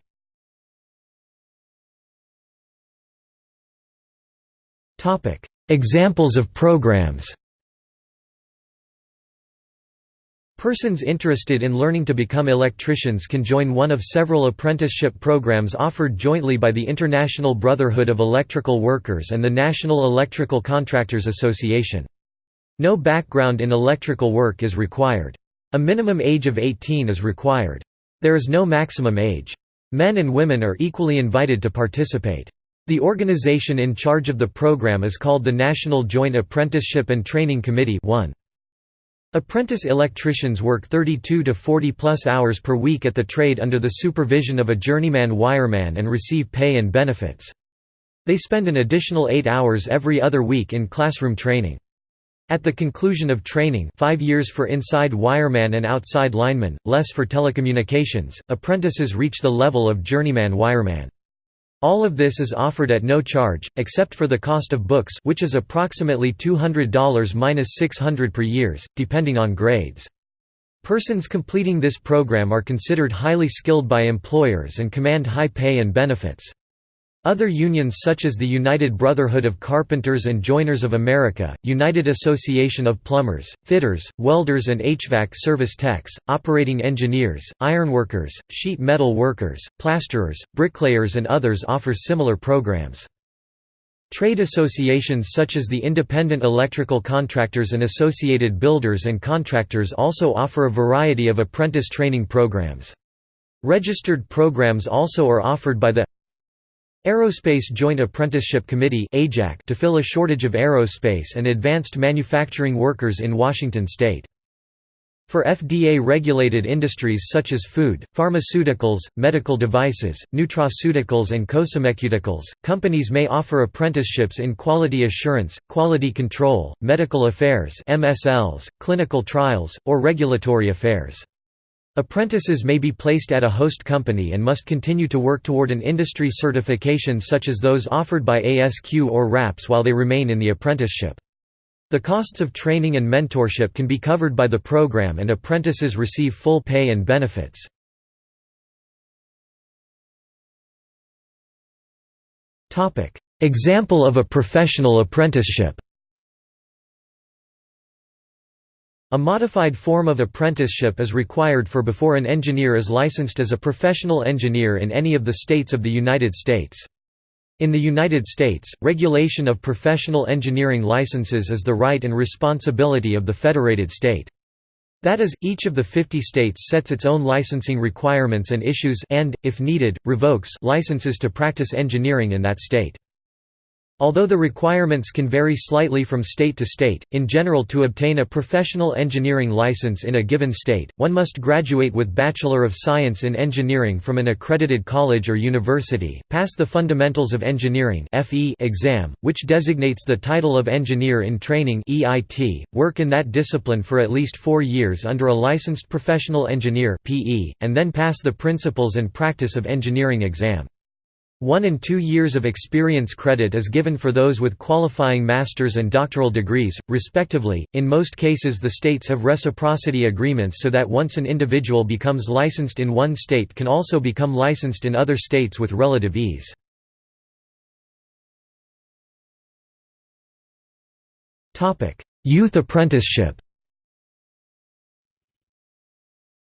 Examples of programs Persons interested in learning to become electricians can join one of several apprenticeship programs offered jointly by the International Brotherhood of Electrical Workers and the National Electrical Contractors Association. No background in electrical work is required. A minimum age of 18 is required. There is no maximum age. Men and women are equally invited to participate. The organization in charge of the program is called the National Joint Apprenticeship and Training Committee 1. Apprentice electricians work 32 to 40 plus hours per week at the trade under the supervision of a journeyman wireman and receive pay and benefits. They spend an additional 8 hours every other week in classroom training. At the conclusion of training 5 years for inside wireman and outside lineman, less for telecommunications, apprentices reach the level of journeyman wireman. All of this is offered at no charge, except for the cost of books which is approximately $200–600 per years, depending on grades. Persons completing this program are considered highly skilled by employers and command high pay and benefits. Other unions such as the United Brotherhood of Carpenters and Joiners of America, United Association of Plumbers, Fitters, Welders and HVAC Service Techs, Operating Engineers, Ironworkers, Sheet Metal Workers, Plasterers, Bricklayers and others offer similar programs. Trade associations such as the Independent Electrical Contractors and Associated Builders and Contractors also offer a variety of apprentice training programs. Registered programs also are offered by the Aerospace Joint Apprenticeship Committee to fill a shortage of aerospace and advanced manufacturing workers in Washington state. For FDA-regulated industries such as food, pharmaceuticals, medical devices, nutraceuticals and cosmeceuticals, companies may offer apprenticeships in quality assurance, quality control, medical affairs MSLs, clinical trials, or regulatory affairs. Apprentices may be placed at a host company and must continue to work toward an industry certification such as those offered by ASQ or RAPS while they remain in the apprenticeship. The costs of training and mentorship can be covered by the program and apprentices receive full pay and benefits. Example of a professional apprenticeship A modified form of apprenticeship is required for before an engineer is licensed as a professional engineer in any of the states of the United States. In the United States, regulation of professional engineering licenses is the right and responsibility of the federated state. That is, each of the 50 states sets its own licensing requirements and issues and, if needed, revokes licenses to practice engineering in that state. Although the requirements can vary slightly from state to state, in general to obtain a professional engineering license in a given state, one must graduate with Bachelor of Science in Engineering from an accredited college or university, pass the Fundamentals of Engineering exam, which designates the title of Engineer in Training work in that discipline for at least four years under a licensed professional engineer and then pass the Principles and Practice of Engineering exam. One and two years of experience credit is given for those with qualifying master's and doctoral degrees, respectively. In most cases, the states have reciprocity agreements so that once an individual becomes licensed in one state can also become licensed in other states with relative ease. Youth apprenticeship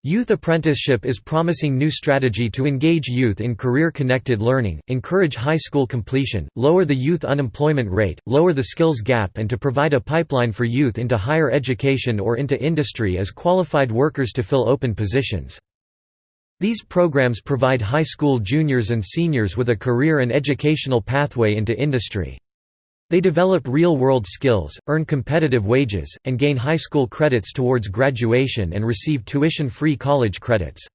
Youth apprenticeship is promising new strategy to engage youth in career-connected learning, encourage high school completion, lower the youth unemployment rate, lower the skills gap and to provide a pipeline for youth into higher education or into industry as qualified workers to fill open positions. These programs provide high school juniors and seniors with a career and educational pathway into industry. They develop real-world skills, earn competitive wages, and gain high school credits towards graduation and receive tuition-free college credits.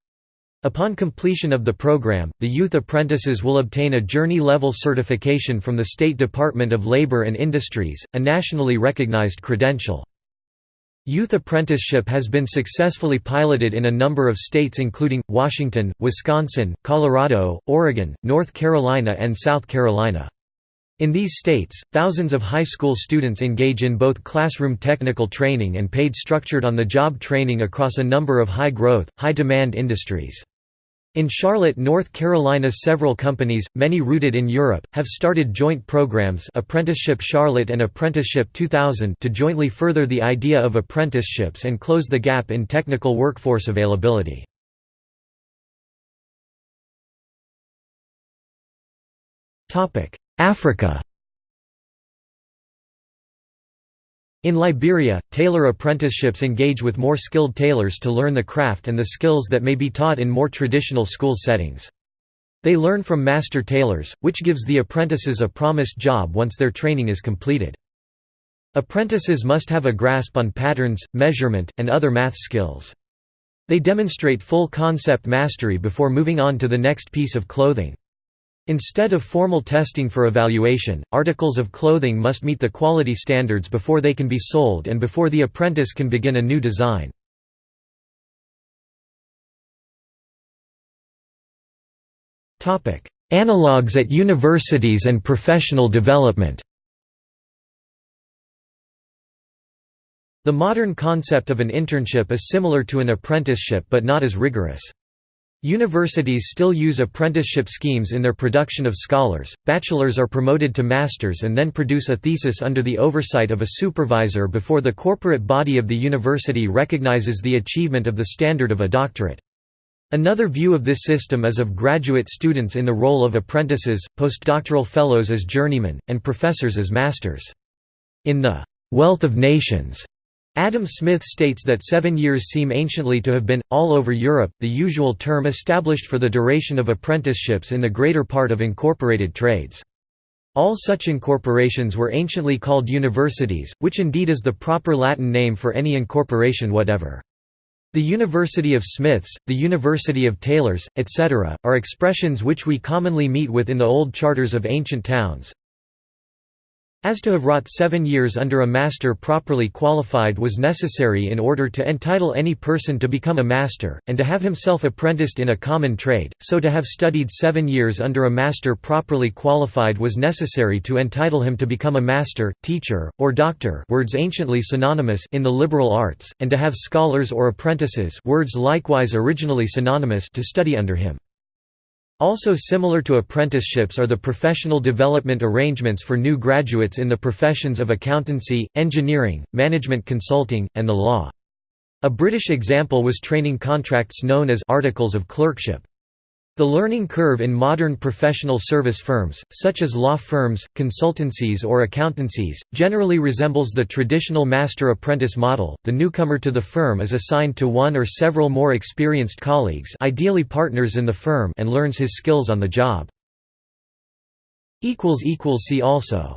Upon completion of the program, the youth apprentices will obtain a journey-level certification from the State Department of Labor and Industries, a nationally recognized credential. Youth apprenticeship has been successfully piloted in a number of states including, Washington, Wisconsin, Colorado, Oregon, North Carolina and South Carolina. In these states, thousands of high school students engage in both classroom technical training and paid structured on-the-job training across a number of high-growth, high-demand industries. In Charlotte, North Carolina several companies, many rooted in Europe, have started joint programs Apprenticeship Charlotte and Apprenticeship 2000 to jointly further the idea of apprenticeships and close the gap in technical workforce availability. Africa In Liberia, tailor apprenticeships engage with more skilled tailors to learn the craft and the skills that may be taught in more traditional school settings. They learn from master tailors, which gives the apprentices a promised job once their training is completed. Apprentices must have a grasp on patterns, measurement, and other math skills. They demonstrate full concept mastery before moving on to the next piece of clothing. Instead of formal testing for evaluation, articles of clothing must meet the quality standards before they can be sold and before the apprentice can begin a new design. Analogues at universities and professional development The modern concept of an internship is similar to an apprenticeship but not as rigorous. Universities still use apprenticeship schemes in their production of scholars. Bachelors are promoted to masters and then produce a thesis under the oversight of a supervisor before the corporate body of the university recognizes the achievement of the standard of a doctorate. Another view of this system is of graduate students in the role of apprentices, postdoctoral fellows as journeymen, and professors as masters. In the Wealth of Nations Adam Smith states that seven years seem anciently to have been, all over Europe, the usual term established for the duration of apprenticeships in the greater part of incorporated trades. All such incorporations were anciently called universities, which indeed is the proper Latin name for any incorporation whatever. The University of Smiths, the University of Tailors, etc., are expressions which we commonly meet with in the old charters of ancient towns, as to have wrought seven years under a master properly qualified was necessary in order to entitle any person to become a master, and to have himself apprenticed in a common trade, so to have studied seven years under a master properly qualified was necessary to entitle him to become a master, teacher, or doctor words anciently synonymous in the liberal arts, and to have scholars or apprentices words likewise originally synonymous to study under him. Also similar to apprenticeships are the professional development arrangements for new graduates in the professions of accountancy, engineering, management consulting, and the law. A British example was training contracts known as articles of clerkship. The learning curve in modern professional service firms, such as law firms, consultancies or accountancies, generally resembles the traditional master-apprentice model. The newcomer to the firm is assigned to one or several more experienced colleagues, ideally partners in the firm, and learns his skills on the job. see also